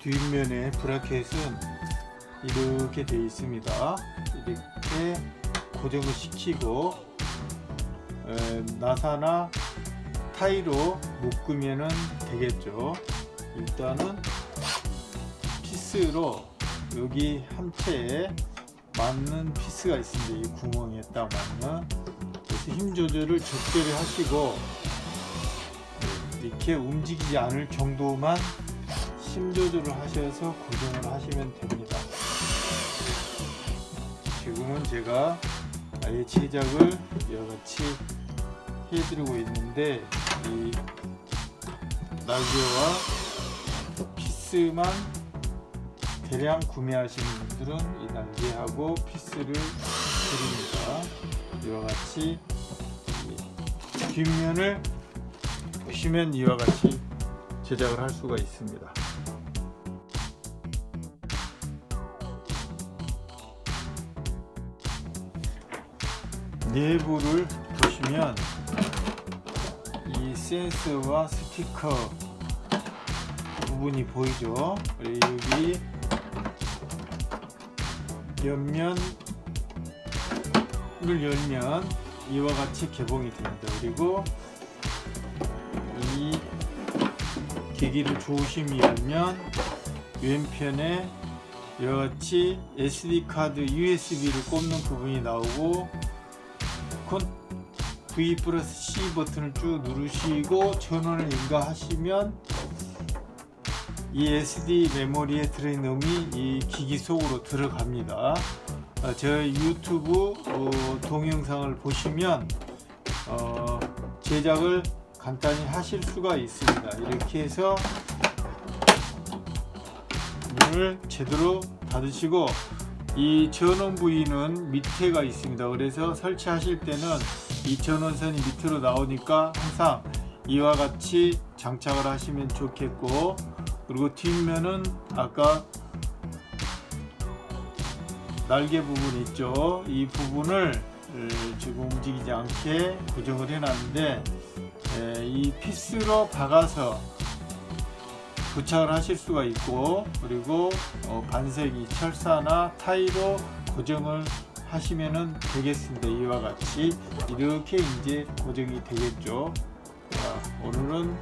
뒷면에 브라켓은 이렇게 되어 있습니다. 이렇게 고정을 시키고 에, 나사나 타이로 묶으면 되겠죠. 일단은 피스로 여기 함체에 맞는 피스가 있습니다. 이 구멍에 딱 맞는. 그래서 힘 조절을 적절히 하시고 이렇게 움직이지 않을 정도만 힘 조절을 하셔서 고정을 하시면 됩니다. 지금은 제가 아예 제작을 여러같이 해드리고 있는데 이 날개와 피스만 대량 구매하시는 분들은 이 날개하고 피스를 드립니다. 이와 같이 뒷면을 보시면 이와 같이 제작을 할 수가 있습니다 내부를 보시면 이 센서와 스티커 부분이 보이죠? 여기 옆면을 열면 이와 같이 개봉이 됩니다. 그리고 이 기기를 조심히 열면 왼편에 이와 같이 SD카드 USB를 꼽는 부분이 나오고 V 플러스 C 버튼을 쭉 누르시고 전원을 인가하시면 이 SD 메모리에 들어있는 음이 이 기기 속으로 들어갑니다. 어, 제 유튜브 어, 동영상을 보시면 어, 제작을 간단히 하실 수가 있습니다. 이렇게 해서 문을 제대로 닫으시고 이 전원 부위는 밑에가 있습니다. 그래서 설치하실 때는 이 전원선이 밑으로 나오니까 항상 이와 같이 장착을 하시면 좋겠고 그리고 뒷면은 아까 날개 부분 있죠? 이 부분을 지금 움직이지 않게 고정을 해 놨는데 이 피스로 박아서 부착을 하실 수가 있고 그리고 어, 반세기 철사나 타이로 고정을 하시면 되겠습니다. 이와 같이. 이렇게 이제 고정이 되겠죠. 자, 오늘은